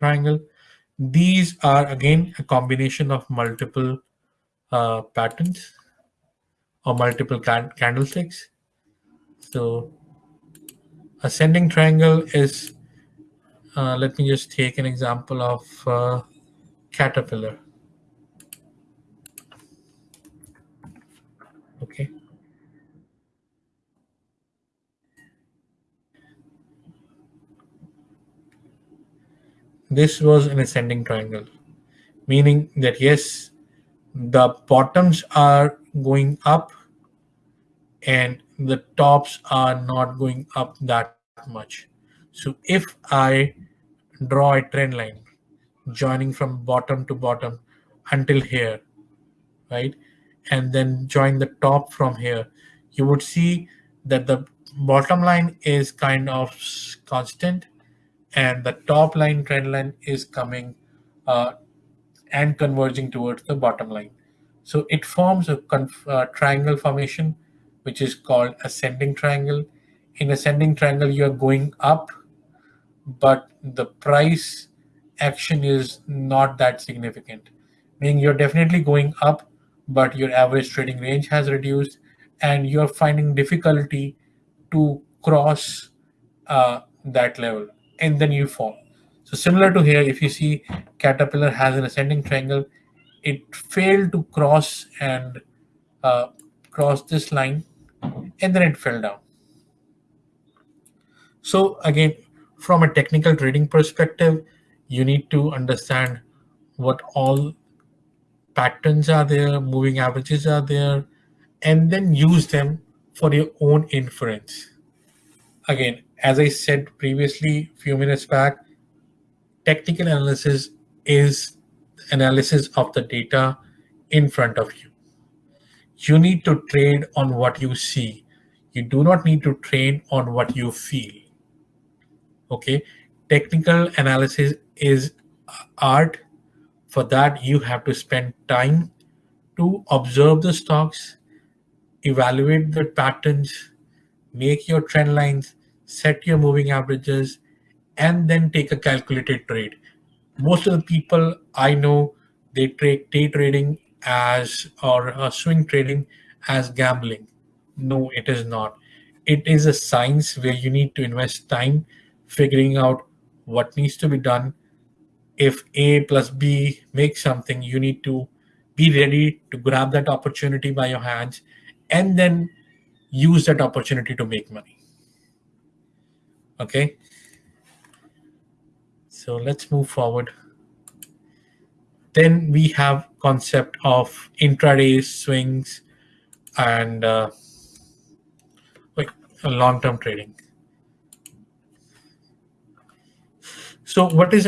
triangle. These are again a combination of multiple uh, patterns or multiple can candlesticks. So ascending triangle is, uh, let me just take an example of uh, caterpillar. Okay. This was an ascending triangle, meaning that yes, the bottoms are going up and the tops are not going up that much. So if I draw a trend line joining from bottom to bottom until here, right? And then join the top from here, you would see that the bottom line is kind of constant and the top line trend line is coming uh, and converging towards the bottom line. So it forms a uh, triangle formation, which is called ascending triangle. In ascending triangle, you are going up, but the price action is not that significant. Meaning you're definitely going up, but your average trading range has reduced and you're finding difficulty to cross uh, that level and then you fall. So similar to here, if you see Caterpillar has an ascending triangle, it failed to cross and uh, cross this line and then it fell down. So again, from a technical trading perspective, you need to understand what all patterns are there, moving averages are there, and then use them for your own inference. Again, as I said previously, a few minutes back, technical analysis is analysis of the data in front of you. You need to trade on what you see. You do not need to trade on what you feel. Okay, technical analysis is art. For that, you have to spend time to observe the stocks, evaluate the patterns, make your trend lines, set your moving averages, and then take a calculated trade. Most of the people I know, they trade day trading as or uh, swing trading as gambling. No, it is not. It is a science where you need to invest time figuring out what needs to be done. If A plus B makes something, you need to be ready to grab that opportunity by your hands and then use that opportunity to make money. Okay. So let's move forward. Then we have concept of intraday swings and uh, like long-term trading. So what is